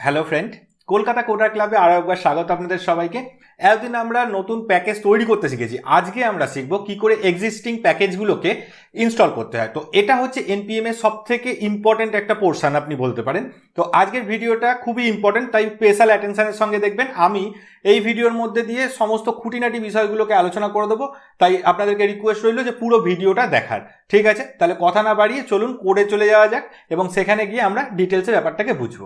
Hello friend Kolkata কোটার ক্লাবে আরও একবার স্বাগত আপনাদের সবাইকে। এতদিন আমরা নতুন প্যাকেজ তৈরি করতে শিখেছি। আজকে আমরা শিখব কি করে এক্সিস্টিং প্যাকেজগুলোকে ইনস্টল করতে হয়। তো এটা হচ্ছে এনপিএম এর সব থেকে ইম্পর্টেন্ট একটা পোর্শন আপনি বলতে পারেন। তো আজকের ভিডিওটা খুবই ইম্পর্টেন্ট তাই স্পেশাল অ্যাটেনশনের সঙ্গে দেখবেন। আমি এই ভিডিওর মধ্যে দিয়ে সমস্ত খুঁটিনাটি বিষয়গুলোকে আলোচনা করে দেবো। তাই আপনাদেরকে রিকোয়েস্ট রইল যে পুরো ভিডিওটা দেখার। ঠিক আছে? তাহলে কথা না বাড়িয়ে চলুন কোডে চলে যাওয়া যাক এবং সেখানে গিয়ে আমরা ডিটেলসের ব্যাপারটাকে বুঝব।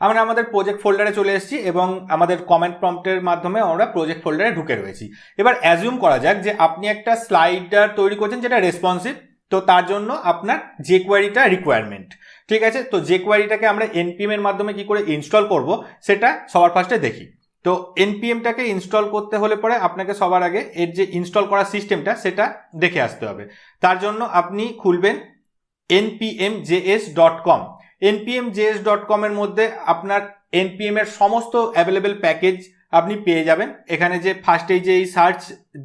আমরা আমাদের প্রজেক্ট ফোল্ডারে চলে এসেছি এবং আমাদের কমেন্ট প্রম্পটের মাধ্যমে আমরা প্রজেক্ট ফোল্ডারে ঢুকে রয়েছি। এবার অ্যাজিউম করা যাক যে আপনি একটা স্লাইডার তৈরি করছেন যেটা রেসপন্সিভ তো তার জন্য আপনার যে কোয়ারিটা রিকোয়ারমেন্ট ঠিক আছে? তো যে কোয়ারিটাকে আমরা এনপিএম এর মাধ্যমে কি করে ইনস্টল করব, সেটা সবার ফার্স্টে দেখি। তো এনপিএমটাকে ইনস্টল করতে হলে পরে আপনাকে সবার আগে এর যে ইনস্টল করার সিস্টেমটা সেটা দেখে আসতে হবে। তার জন্য আপনি খুলবেন NPM JS dot com NPM JS dot কমের মধ্যে আপনার এনপিএম এর সমস্ত অ্যাভেলেবেল প্যাকেজ আপনি পেয়ে যাবেন। এখানে যে ফার্স্টেই যে এই সার্চ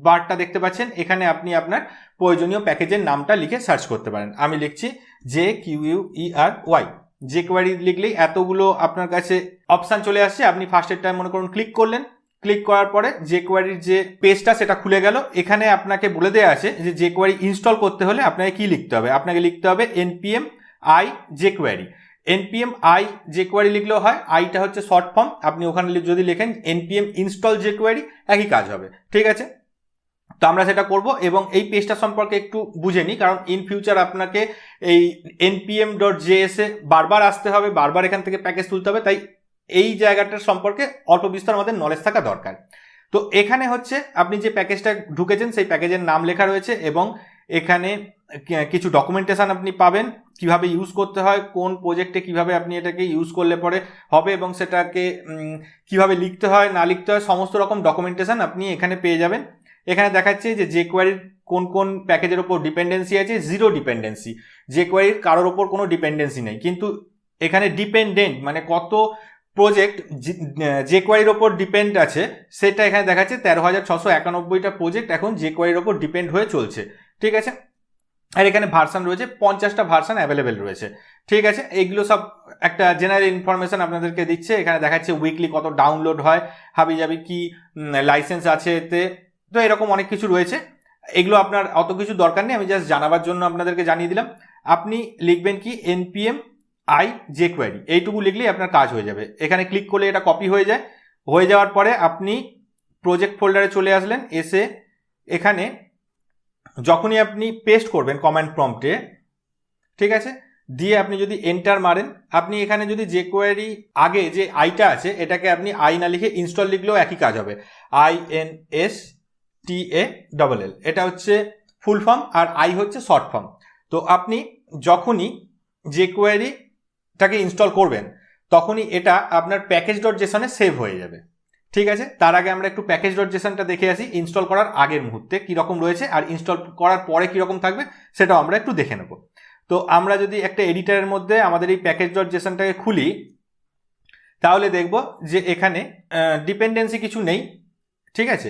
বারটা দেখতে পাচ্ছেন, এখানে আপনি আপনার প্রয়োজনীয় প্যাকেজের নামটা লিখে সার্চ করতে পারেন। আমি লিখছি J Q U E Y jQuery লিখলেই এতগুলো আপনার কাছে অপশান চলে আসছে, আপনি ফার্স্টের টাইম মনে করুন ক্লিক করলেন। ক্লিক করার পরে যে কোয়ারির যে পেজটা সেটা খুলে গেল। এখানে আপনাকে বলে দেওয়া আছে যে যে কোয়ারি ইনস্টল করতে হলে আপনাকে কি লিখতে হবে? আপনাকে লিখতে হবে NPM I jQuery NPM I jQuery লিখলেও হয় আইটা হচ্ছে শর্ট ফর্ম আপনি ওখানে যদি লেখেন এনপিএম ইনস্টল যে কোয়ারি একই কাজ হবে। ঠিক আছে? তো আমরা সেটা করব এবং এই পেজটা সম্পর্কে একটু বুঝে নিই, কারণ ইন ফিউচার আপনাকে এই এনপিএম ডট জেএসে বারবার আসতে হবে, বারবার এখান থেকে প্যাকেজ তুলতে হবে, তাই এই জায়গাটার সম্পর্কে অল্প বিস্তর আমাদের নলেজ থাকা দরকার। তো এখানে হচ্ছে আপনি যে প্যাকেজটা ঢুকেছেন, সেই প্যাকেজের নাম লেখা রয়েছে এবং এখানে কিছু ডকুমেন্টেশন আপনি পাবেন, কীভাবে ইউজ করতে হয়, কোন প্রজেক্টে কীভাবে আপনি এটাকে ইউজ করলে পরে হবে এবং সেটাকে কীভাবে লিখতে হয়, না লিখতে হয়, সমস্ত রকম ডকুমেন্টেশন আপনি এখানে পেয়ে যাবেন। এখানে দেখাচ্ছে যে যে কোয়ারির কোন কোন প্যাকেজের ওপর ডিপেন্ডেন্সি আছে জিরো ডিপেন্ডেন্সি যে কোয়ারির কারোর ওপর কোনো ডিপেন্ডেন্সি নেই। কিন্তু এখানে ডিপেন্ডেন্ট মানে কত প্রজেক্ট যে কোয়ারির ওপর ডিপেন্ড আছে, সেটা এখানে দেখাচ্ছে তেরো হাজার ছশো একানব্বইটা প্রজেক্ট এখন যে কোয়ারির ওপর ডিপেন্ড হয়ে চলছে। ঠিক আছে? আর এখানে ভার্সান রয়েছে, পঞ্চাশটা ভার্সান অ্যাভেলেবেল রয়েছে। ঠিক আছে? এইগুলো সব একটা জেনারেল ইনফরমেশন আপনাদেরকে দিচ্ছে। এখানে দেখাচ্ছে উইকলি কত ডাউনলোড হয় হাবি যাবি কি লাইসেন্স আছে এতে তো এরকম অনেক কিছু রয়েছে। এগুলো আপনার অত কিছু দরকার নেই, আমি জাস্ট জানাবার জন্য আপনাদেরকে জানিয়ে দিলাম। আপনি লিখবেন কি এনপিএম আই যে কোয়ারি এইটুকু লিখলেই আপনার কাজ হয়ে যাবে। এখানে ক্লিক করলে এটা কপি হয়ে যায়। হয়ে যাওয়ার পরে আপনি প্রজেক্ট ফোল্ডারে চলে আসলেন, এসে এখানে যখনই আপনি পেস্ট করবেন কমেন্ট প্রম্পটে ঠিক আছে? দিয়ে আপনি যদি এন্টার মারেন, আপনি এখানে যদি যে কোয়ারি আগে যে আইটা আছে, এটাকে আপনি আই না লিখে ইনস্টল লিখলেও একই কাজ হবে। I N S T A double L এটা হচ্ছে ফুল ফর্ম আর আই হচ্ছে শর্ট ফর্ম তো আপনি যখনই যে কোয়ারিটাকে ইনস্টল করবেন, তখনই এটা আপনার প্যাকেজ ডট জেসনে সেভ হয়ে যাবে। ঠিক আছে? তার আগে আমরা একটু প্যাকেজ ডট জেসনটা দেখে আসি ইনস্টল করার আগের মুহূর্তে কীরকম রয়েছে আর ইনস্টল করার পরে কীরকম থাকবে সেটাও আমরা একটু দেখে নেব। তো আমরা যদি একটা এডিটারের মধ্যে আমাদের এই প্যাকেজ ডট জেসনটাকে খুলি, তাহলে দেখব যে এখানে ডিপেন্ডেন্সি কিছু নেই, ঠিক আছে?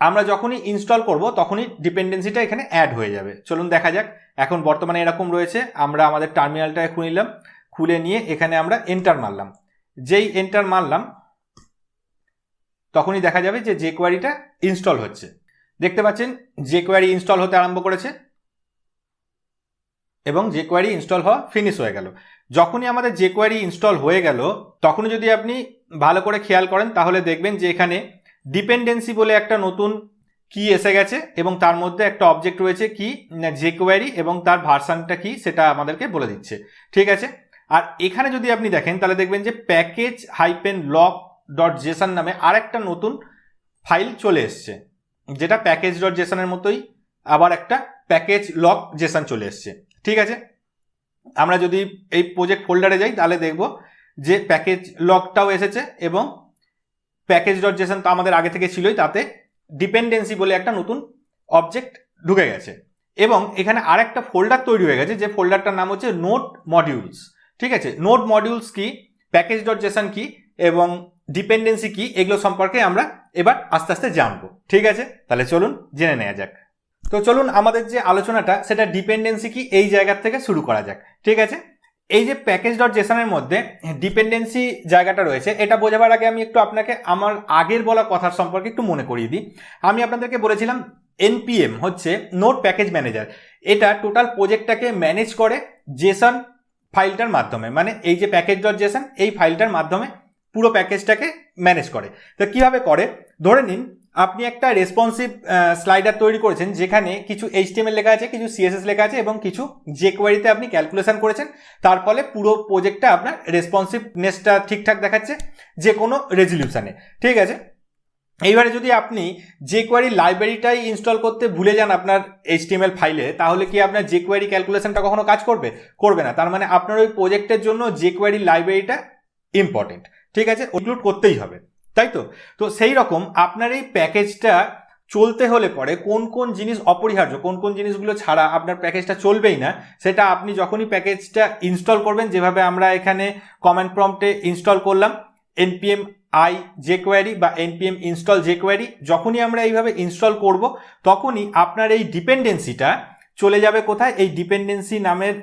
আমরা যখনই ইনস্টল করব তখনই ডিপেন্ডেন্সিটা এখানে অ্যাড হয়ে যাবে। চলুন দেখা যাক, এখন বর্তমানে এরকম রয়েছে, আমরা আমাদের টার্মিনালটাকে খুলে নিলাম, খুলে নিয়ে এখানে আমরা এন্টার মারলাম। যেই এন্টার মারলাম তখনই দেখা যাবে যে যে কোয়ারিটা ইনস্টল হচ্ছে। দেখতে পাচ্ছেন যে কোয়ারি ইনস্টল হতে আরম্ভ করেছে এবং যে কোয়ারি ইনস্টল হওয়া ফিনিশ হয়ে গেল। যখনই আমাদের যে কোয়ারি ইনস্টল হয়ে গেল, তখনই যদি আপনি ভালো করে খেয়াল করেন, তাহলে দেখবেন যে এখানে ডিপেন্ডেন্সি বলে একটা নতুন কি এসে গেছে এবং তার মধ্যে একটা অবজেক্ট রয়েছে কি যে কোয়ারি এবং তার ভার্সানটা কি সেটা আমাদেরকে বলে দিচ্ছে। ঠিক আছে? আর এখানে যদি আপনি দেখেন, তাহলে দেখবেন যে package hyphen lock dot JSON নামে আরেকটা নতুন ফাইল চলে এসছে, যেটা প্যাকেজ ডট জেসানের মতোই, আবার একটা প্যাকেজ লক জেসান চলে এসছে, ঠিক আছে? আমরা যদি এই প্রজেক্ট ফোল্ডারে যাই, তাহলে দেখব যে প্যাকেজ লকটাও এসেছে এবং প্যাকেজ ডট জেসান তো আমাদের আগে থেকে ছিলই, তাতে ডিপেন্ডেন্সি বলে একটা নতুন অবজেক্ট ঢুকে গেছে। এবং এখানে আর একটা ফোল্ডার তৈরি হয়ে গেছে, যে ফোল্ডারটার নাম হচ্ছে নোট মডিউলস ঠিক আছে? নোট মডিউলস কি? প্যাকেজ ডট জেসান কি? এবং ডিপেন্ডেন্সি কি? এগুলো সম্পর্কে আমরা এবার আস্তে আস্তে জানব। ঠিক আছে? তাহলে চলুন জেনে নেওয়া যাক। তো চলুন আমাদের যে আলোচনাটা, সেটা ডিপেন্ডেন্সি কি? এই জায়গার থেকে শুরু করা যাক। ঠিক আছে? এই যে প্যাকেজ ডট জেসনের মধ্যে ডিপেন্ডেন্সি জায়গাটা রয়েছে, এটা বোঝাবার আগে আমি একটু আপনাকে আমার আগের বলা কথার সম্পর্কে একটু মনে করিয়ে দিই। আমি আপনাদেরকে বলেছিলাম এনপিএম হচ্ছে নোট প্যাকেজ ম্যানেজার এটা টোটাল প্রজেক্টটাকে ম্যানেজ করে জেসন ফাইলটার মাধ্যমে মানে এই যে প্যাকেজ ডট জেসন এই ফাইলটার মাধ্যমে পুরো প্যাকেজটাকে ম্যানেজ করে। তো কীভাবে করে? ধরে নিন, আপনি একটা রেসপন্সিভ স্লাইডার তৈরি করেছেন, যেখানে কিছু এইচটিএমএল লেখা আছে, কিছু সিএসএস লেখা আছে এবং কিছু যে কোয়ারিতে আপনি ক্যালকুলেশন করেছেন। তার ফলে পুরো প্রজেক্টটা আপনার রেসপন্সিভনেসটা ঠিকঠাক দেখাচ্ছে যে কোনো রেজলিউশনে ঠিক আছে? এইবারে যদি আপনি যে কোয়ারি লাইব্রেরিটাই ইনস্টল করতে ভুলে যান আপনার এইচটিএমএল ফাইলে তাহলে কি আপনার যে কোয়ারি ক্যালকুলেশনটা কখনো কাজ করবে? করবে না। তার মানে আপনার ওই প্রজেক্টের জন্য যে কোয়ারি লাইব্রেরিটা ইম্পর্টেন্ট ঠিক আছে? ইনক্লুড করতেই হবে। তাই তো? তো সেই রকম আপনার এই প্যাকেজটা চলতে হলে পরে কোন কোন জিনিস অপরিহার্য, কোন কোন জিনিসগুলো ছাড়া আপনার প্যাকেজটা চলবেই না, সেটা আপনি যখনই প্যাকেজটা ইনস্টল করবেন, যেভাবে আমরা এখানে কমেন্ট প্রম্পটে ইনস্টল করলাম এনপিএম আই যে কোয়ারি বা এনপিএম ইনস্টল যে কোয়ারি যখনই আমরা এইভাবে ইনস্টল করব, তখনই আপনার এই ডিপেন্ডেন্সিটা চলে যাবে কোথায়? এই ডিপেন্ডেন্সি নামের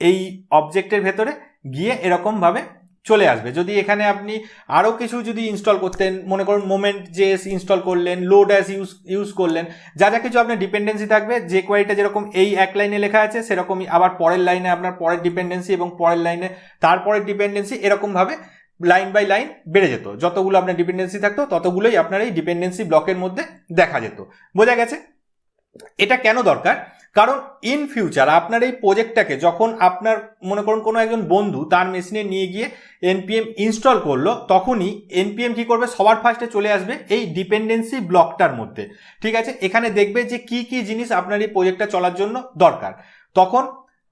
এই অবজেক্টের ভেতরে গিয়ে এরকমভাবে চলে আসবে। যদি এখানে আপনি আরও কিছু যদি ইনস্টল করতেন, মনে করুন মোমেন্ট জেএস ইনস্টল করলেন লোড অ্যাস ইউজ ইউজ করলেন, যা যা কিছু আপনার ডিপেন্ডেন্সি থাকবে, যে কোয়ারিটা যেরকম এই এক লাইনে লেখা আছে, সেরকমই আবার পরের লাইনে আপনার পরের ডিপেন্ডেন্সি এবং পরের লাইনে তারপরের ডিপেন্ডেন্সি এরকমভাবে লাইন বাই লাইন বেড়ে যেত। যতগুলো আপনার ডিপেন্ডেন্সি থাকতো, ততগুলোই আপনার এই ডিপেন্ডেন্সি ব্লকের মধ্যে দেখা যেত। বোঝা গেছে? এটা কেন দরকার? কারণ ইন ফিউচার আপনার এই প্রোজেক্টটাকে যখন আপনার, মনে করুন কোনো একজন বন্ধু তার মেশিনে নিয়ে গিয়ে এনপিএম ইনস্টল করল, তখনই এনপিএম কি করবে? সবার ফার্স্টে চলে আসবে এই ডিপেন্ডেন্সি ব্লকটার মধ্যে। ঠিক আছে? এখানে দেখবে যে কি কি জিনিস আপনার এই প্রোজেক্টটা চলার জন্য দরকার। তখন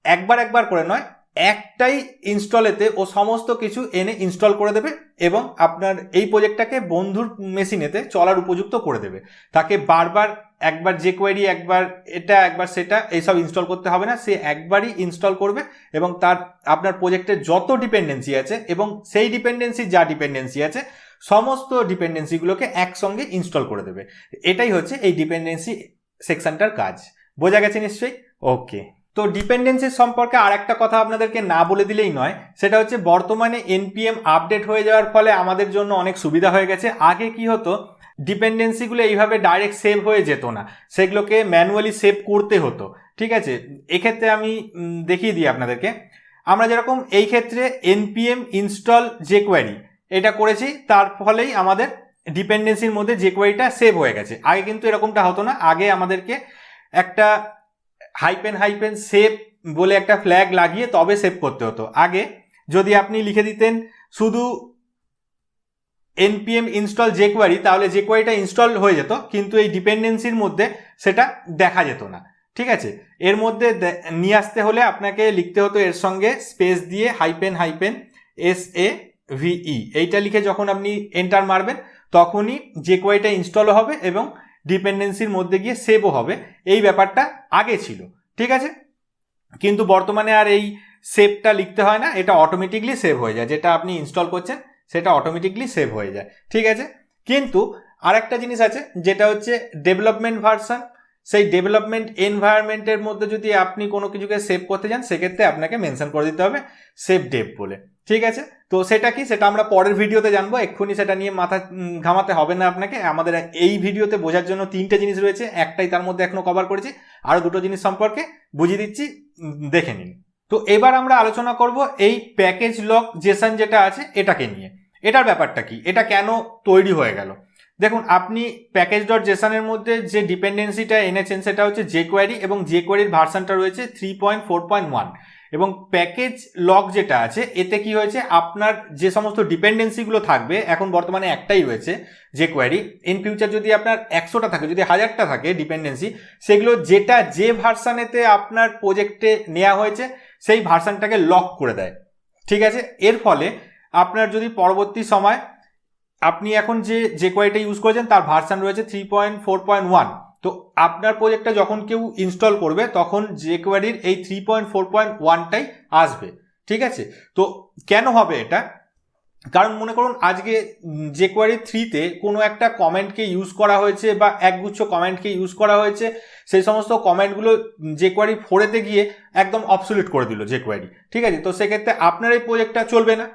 একবার একবার করে নয় একটাই ইনস্টলেতে ও সমস্ত কিছু এনে ইনস্টল করে দেবে এবং আপনার এই প্রজেক্টটাকে বন্ধুর মেশিনেতে চলার উপযুক্ত করে দেবে। তাকে বারবার একবার যে কোয়ারি একবার এটা, একবার সেটা, এইসব ইনস্টল করতে হবে না। সে একবারই ইনস্টল করবে এবং তার, আপনার প্রজেক্টের যত ডিপেন্ডেন্সি আছে এবং সেই ডিপেন্ডেন্সি যা ডিপেন্ডেন্সি আছে, সমস্ত ডিপেন্ডেন্সিগুলোকে একসঙ্গে ইনস্টল করে দেবে। এটাই হচ্ছে এই ডিপেন্ডেন্সি সেকশনটার কাজ। বোঝা গেছে নিশ্চয়ই? ওকে তো ডিপেন্ডেন্সির সম্পর্কে আর একটা কথা আপনাদেরকে না বলে দিলেই নয়, সেটা হচ্ছে বর্তমানে এনপিএম আপডেট হয়ে যাওয়ার ফলে আমাদের জন্য অনেক সুবিধা হয়ে গেছে। আগে কি হতো ডিপেন্ডেন্সিগুলো এইভাবে ডাইরেক্ট সেভ হয়ে যেত না, সেগুলোকে ম্যানুয়ালি সেভ করতে হতো, ঠিক আছে? এক্ষেত্রে আমি দেখিয়ে দিই আপনাদেরকে। আমরা যেরকম এই ক্ষেত্রে এনপিএম ইনস্টল যে কোয়ারি এটা করেছি, তার ফলেই আমাদের ডিপেন্ডেন্সির মধ্যে যে কোয়ারিটা সেভ হয়ে গেছে। আগে কিন্তু এরকমটা হতো না। আগে আমাদেরকে একটা হাইপেন হাইপেন সেভ বলে একটা ফ্ল্যাগ লাগিয়ে তবে সেভ করতে হতো। আগে যদি আপনি লিখে দিতেন শুধু এনপিএম ইনস্টল যে কোয়ারি তাহলে যে কোয়ারিটা ইনস্টল হয়ে যেত, কিন্তু এই ডিপেন্ডেন্সির মধ্যে সেটা দেখা যেত না। ঠিক আছে? এর মধ্যে নিয়ে আসতে হলে আপনাকে লিখতে হতো এর সঙ্গে স্পেস দিয়ে hyphen hyphen S A V E এইটা লিখে যখন আপনি এন্টার মারবেন, তখনই যে কোয়ারিটা ইনস্টলও হবে এবং ডিপেন্ডেন্সির মধ্যে গিয়ে সেভও হবে। এই ব্যাপারটা আগে ছিল, ঠিক আছে? কিন্তু বর্তমানে আর এই সেভটা লিখতে হয় না, এটা অটোমেটিকলি সেভ হয়ে যায়। যেটা আপনি ইনস্টল করছেন, সেটা অটোমেটিকলি সেভ হয়ে যায়, ঠিক আছে? কিন্তু আরেকটা জিনিস আছে, যেটা হচ্ছে ডেভেলপমেন্ট ভার্সান সেই ডেভেলপমেন্ট এনভায়রনমেন্টের মধ্যে যদি আপনি কোনো কিছুকে সেভ করতে যান, সেক্ষেত্রে আপনাকে মেনশন করে দিতে হবে সেভ ডেভ বলে। ঠিক আছে? তো সেটা কি? সেটা আমরা পরের ভিডিওতে জানব। এক্ষুনি সেটা নিয়ে মাথা ঘামাতে হবে না আপনাকে। আমাদের এই ভিডিওতে বোঝার জন্য তিনটে জিনিস রয়েছে। একটাই তার মধ্যে এখনও কভার করেছি। আরও দুটো জিনিস সম্পর্কে বুঝিয়ে দিচ্ছি দেখে নিন। তো এবার আমরা আলোচনা করব এই প্যাকেজ লক জেসন যেটা আছে, এটাকে নিয়ে। এটার ব্যাপারটা কি? এটা কেন তৈরি হয়ে গেল? দেখুন, আপনি প্যাকেজ ডট জেসনের মধ্যে যে ডিপেন্ডেন্সিটা এনেছেন সেটা হচ্ছে যে কোয়ারি এবং যে কোয়ারির ভার্সানটা রয়েছে three point four point one এবং প্যাকেজ লক যেটা আছে, এতে কি হয়েছে? আপনার যে সমস্ত ডিপেন্ডেন্সিগুলো থাকবে, এখন বর্তমানে একটাই রয়েছে যে কোয়ারি ইন ফিউচার যদি আপনার একশোটা থাকে, যদি হাজারটা থাকে ডিপেন্ডেন্সি সেগুলো যেটা যে ভার্সানেতে আপনার প্রজেক্টে নেওয়া হয়েছে, সেই ভার্সানটাকে লক করে দেয়। ঠিক আছে? এর ফলে আপনার যদি পরবর্তী সময় আপনি এখন যে যে কোয়ারিটা ইউজ করেছেন তার ভার্সান রয়েছে three point four point one তো আপনার প্রজেক্টটা যখন কেউ ইনস্টল করবে, তখন যে কোয়ারির এই থ্রি পয়েন্ট ফোর পয়েন্ট আসবে। ঠিক আছে? তো কেন হবে এটা? কারণ মনে করুন, আজকে যে কোয়ারি থ্রিতে কোনো একটা কমেন্টকে ইউজ করা হয়েছে বা একগুচ্ছ কমেন্টকে ইউজ করা হয়েছে, সেই সমস্ত কমেন্টগুলো যে কোয়ারি ফোরেতে গিয়ে একদম অবসুলেট করে দিল যে কোয়ারি ঠিক আছে? তো সেক্ষেত্রে আপনার এই প্রজেক্টটা চলবে না।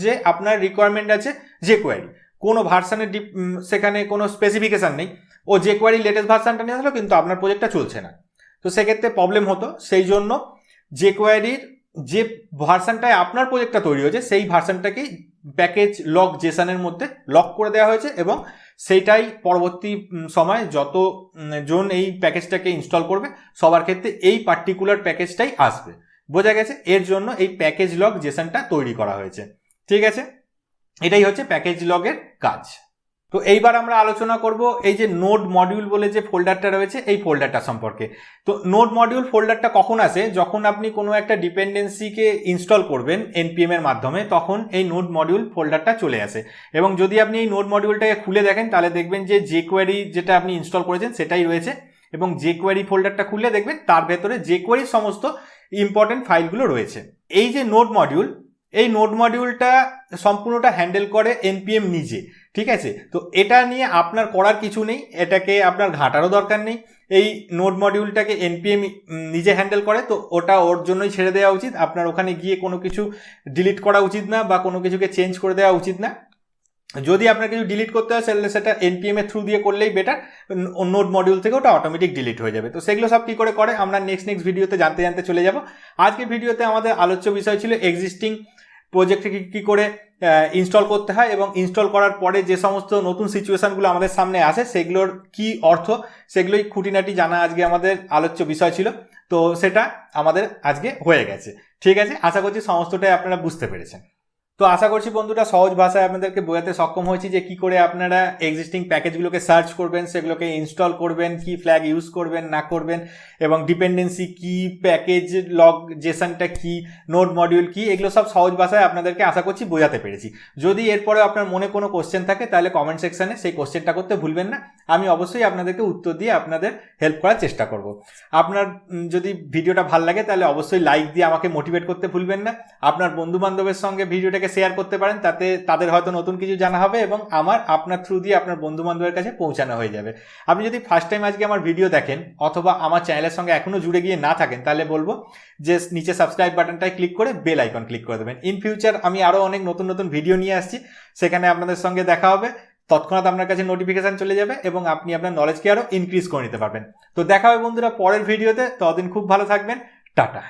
যে আপনার রিকোয়ারমেন্ট আছে যে কোয়ারি কোনো ভার্সানের সেখানে কোনো স্পেসিফিকেশান নেই। ও যে কোয়ারি লেটেস্ট ভার্সানটা নিয়ে আসলো কিন্তু আপনার প্রজেক্টটা চলছে না। তো সেক্ষেত্রে প্রবলেম হতো। সেই জন্য যে কোয়ারির যে ভার্সানটায় আপনার প্রজেক্টটা তৈরি হয়েছে, সেই ভার্সানটাকেই প্যাকেজ লক জেসানের মধ্যে লক করে দেওয়া হয়েছে এবং সেইটাই পরবর্তী সময় যত জন এই প্যাকেজটাকে ইনস্টল করবে, সবার ক্ষেত্রে এই পার্টিকুলার প্যাকেজটাই আসবে। বোঝা গেছে? এর জন্য এই প্যাকেজ লক জেসানটা তৈরি করা হয়েছে। ঠিক আছে? এটাই হচ্ছে প্যাকেজ লগের কাজ। তো এইবার আমরা আলোচনা করব এই যে নোড মডিউল বলে যে ফোল্ডারটা রয়েছে, এই ফোল্ডারটা সম্পর্কে। তো নোড মডিউল ফোল্ডারটা কখন আসে? যখন আপনি কোনো একটা ডিপেন্ডেন্সিকে ইনস্টল করবেন এনপিএম এর মাধ্যমে, তখন এই নোড মডিউল ফোল্ডারটা চলে আসে। এবং যদি আপনি এই নোড মডিউলটাকে খুলে দেখেন, তাহলে দেখবেন যে যে কোয়ারি যেটা আপনি ইনস্টল করেছেন, সেটাই রয়েছে। এবং যে কোয়ারি ফোল্ডারটা খুলে দেখবেন তার ভেতরে যে কোয়ারির সমস্ত ইম্পর্টেন্ট ফাইলগুলো রয়েছে। এই যে নোড মডিউল এই নোট মডিউলটা সম্পূর্ণটা হ্যান্ডেল করে এনপিএম নিজে, ঠিক আছে? তো এটা নিয়ে আপনার করার কিছু নেই, এটাকে আপনার ঘাটারও দরকার নেই। এই নোট মডিউলটাকে এনপিএম নিজে হ্যান্ডেল করে, তো ওটা ওর জন্যই ছেড়ে দেওয়া উচিত। আপনার ওখানে গিয়ে কোনো কিছু ডিলিট করা উচিত না বা কোনো কিছুকে চেঞ্জ করে দেওয়া উচিত না। যদি আপনার কিছু ডিলিট করতে হয়, তাহলে সেটা এনপিএম এর থ্রু দিয়ে করলেই বেটার নোট মডিউল থেকে ওটা অটোমেটিক ডিলিট হয়ে যাবে। তো সেগুলো সব কী করে করে, আমরা নেক্সট নেক্সট ভিডিওতে জানতে জানতে চলে যাব। আজকের ভিডিওতে আমাদের আলোচ্য বিষয় ছিল এক্সিস্টিং প্রজেক্টকে কী করে ইনস্টল করতে হয় এবং ইনস্টল করার পরে যে সমস্ত নতুন সিচুয়েশানগুলো আমাদের সামনে আসে, সেগুলোর কি অর্থ, সেগুলোই খুঁটিনাটি জানা আজকে আমাদের আলোচ্য বিষয় ছিল। তো সেটা আমাদের আজকে হয়ে গেছে। ঠিক আছে? আশা করছি সমস্তটাই আপনারা বুঝতে পেরেছেন। তো আশা করছি বন্ধুরা সহজ ভাষায় আপনাদেরকে বোঝাতে সক্ষম হয়েছি যে কি করে আপনারা এক্সিস্টিং প্যাকেজগুলোকে সার্চ করবেন, সেগুলোকে ইনস্টল করবেন, কি ফ্ল্যাগ ইউজ করবেন, না করবেন, এবং ডিপেন্ডেন্সি কি প্যাকেজ লগ জেসানটা কি নোট মডিউল কি, এগুলো সব সহজ ভাষায় আপনাদেরকে আশা করছি বোঝাতে পেরেছি। যদি এরপরে আপনার মনে কোনো কোশ্চেন থাকে, তাহলে কমেন্ট সেকশানে সেই কোশ্চেনটা করতে ভুলবেন না। আমি অবশ্যই আপনাদেরকে উত্তর দিয়ে আপনাদের হেল্প করার চেষ্টা করব। আপনার যদি ভিডিওটা ভালো লাগে, তাহলে অবশ্যই লাইক দিয়ে আমাকে মোটিভেট করতে ভুলবেন না। আপনার বন্ধু বান্ধবের সঙ্গে ভিডিওটাকে শেয়ার করতে পারেন, তাতে তাদের হয়তো নতুন কিছু জানা হবে এবং আমার, আপনার থ্রু দিয়ে আপনার বন্ধু বান্ধবের কাছে পৌঁছানো হয়ে যাবে। আপনি যদি ফার্স্ট টাইম আজকে আমার ভিডিও দেখেন, অথবা আমার চ্যানেলের সঙ্গে এখনও জুড়ে গিয়ে না থাকেন, তাহলে বলব যে নিচে সাবস্ক্রাইব বাটনটায় ক্লিক করে বেল আইকন ক্লিক করে দেবেন। ইন ফিউচার আমি আরও অনেক নতুন নতুন ভিডিও নিয়ে আসছি, সেখানে আপনাদের সঙ্গে দেখা হবে। তৎক্ষণাৎ আপনার কাছে নোটিফিকেশান চলে যাবে এবং আপনি আপনার নলেজকে আরও ইনক্রিজ করে নিতে পারবেন। তো দেখা হবে বন্ধুরা পরের ভিডিওতে ততদিন খুব ভালো থাকবেন, টাটা।